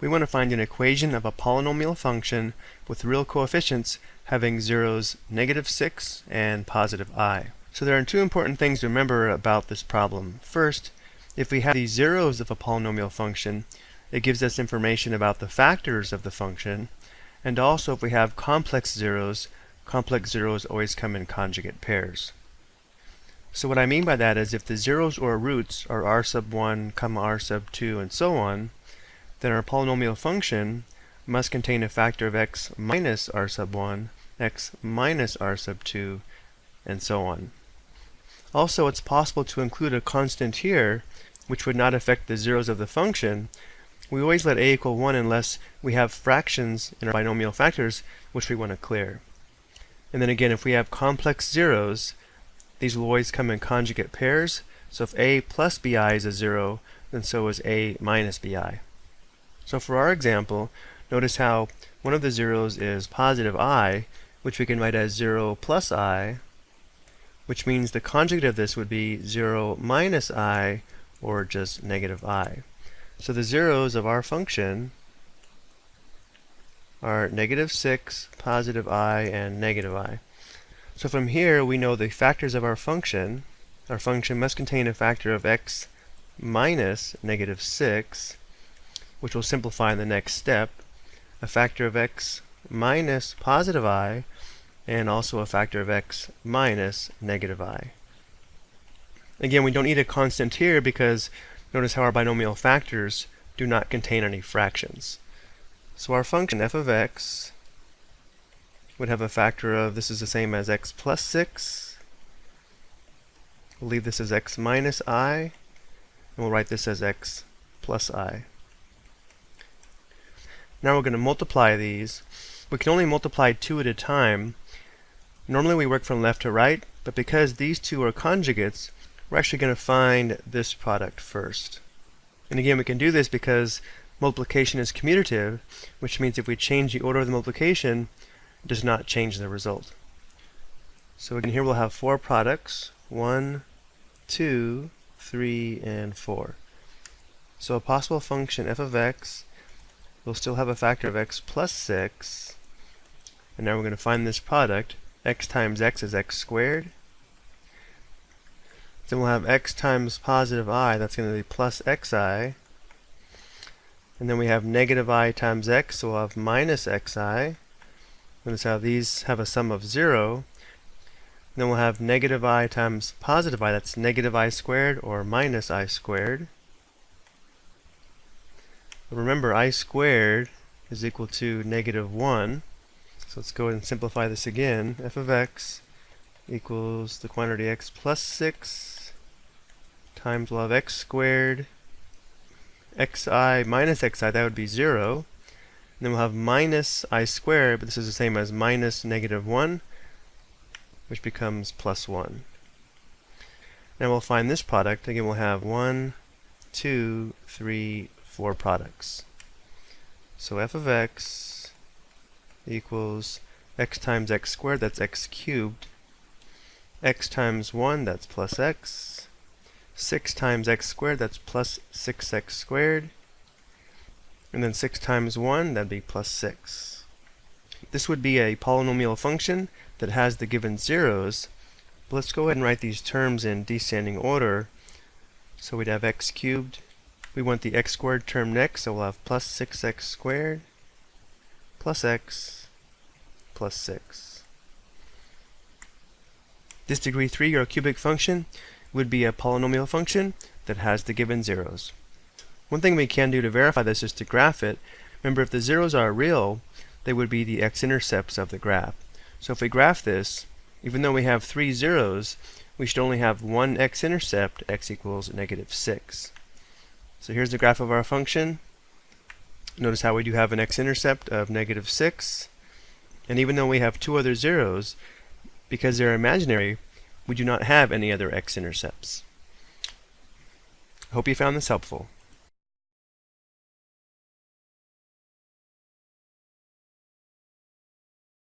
we want to find an equation of a polynomial function with real coefficients having zeros negative 6 and positive i. So there are two important things to remember about this problem. First, if we have the zeros of a polynomial function, it gives us information about the factors of the function, and also if we have complex zeros, complex zeros always come in conjugate pairs. So what I mean by that is if the zeros or roots are r sub 1, comma r sub 2, and so on, then our polynomial function must contain a factor of x minus r sub 1, x minus r sub 2, and so on. Also, it's possible to include a constant here, which would not affect the zeros of the function. We always let a equal 1 unless we have fractions in our binomial factors, which we want to clear. And then again, if we have complex zeros, these will always come in conjugate pairs. So if a plus bi is a 0, then so is a minus bi. So for our example, notice how one of the zeros is positive i, which we can write as 0 plus i, which means the conjugate of this would be 0 minus i, or just negative i. So the zeros of our function are negative 6, positive i, and negative i. So from here we know the factors of our function. Our function must contain a factor of x minus negative 6, which will simplify in the next step, a factor of x minus positive i, and also a factor of x minus negative i. Again, we don't need a constant here because notice how our binomial factors do not contain any fractions. So our function f of x would have a factor of, this is the same as x plus 6. We'll leave this as x minus i, and we'll write this as x plus i. Now we're going to multiply these. We can only multiply two at a time, Normally we work from left to right, but because these two are conjugates, we're actually going to find this product first. And again, we can do this because multiplication is commutative, which means if we change the order of the multiplication, it does not change the result. So again, here we'll have four products, one, two, three, and four. So a possible function f of x will still have a factor of x plus 6, and now we're going to find this product, x times x is x squared. Then we'll have x times positive i, that's going to be plus xi. And then we have negative i times x, so we'll have minus xi. Notice how these have a sum of 0. then we'll have negative i times positive i, that's negative i squared or minus i squared. Remember, i squared is equal to negative 1. So let's go ahead and simplify this again. f of x equals the quantity x plus 6 times have x squared xi minus xi, that would be 0. And then we'll have minus i squared, but this is the same as minus negative 1, which becomes plus 1. Now we'll find this product. Again, we'll have 1, 2, 3, 4 products. So f of x equals x times x squared, that's x cubed, x times 1, that's plus x, 6 times x squared, that's plus 6x squared, and then 6 times 1, that'd be plus 6. This would be a polynomial function that has the given zeros, but let's go ahead and write these terms in descending order. So we'd have x cubed, we want the x squared term next, so we'll have plus 6x squared, plus x plus 6. This degree 3 or cubic function would be a polynomial function that has the given zeros. One thing we can do to verify this is to graph it. Remember, if the zeros are real, they would be the x-intercepts of the graph. So if we graph this, even though we have three zeros, we should only have one x-intercept, x equals negative 6. So here's the graph of our function. Notice how we do have an x-intercept of negative 6. And even though we have two other zeros, because they're imaginary, we do not have any other x-intercepts. Hope you found this helpful.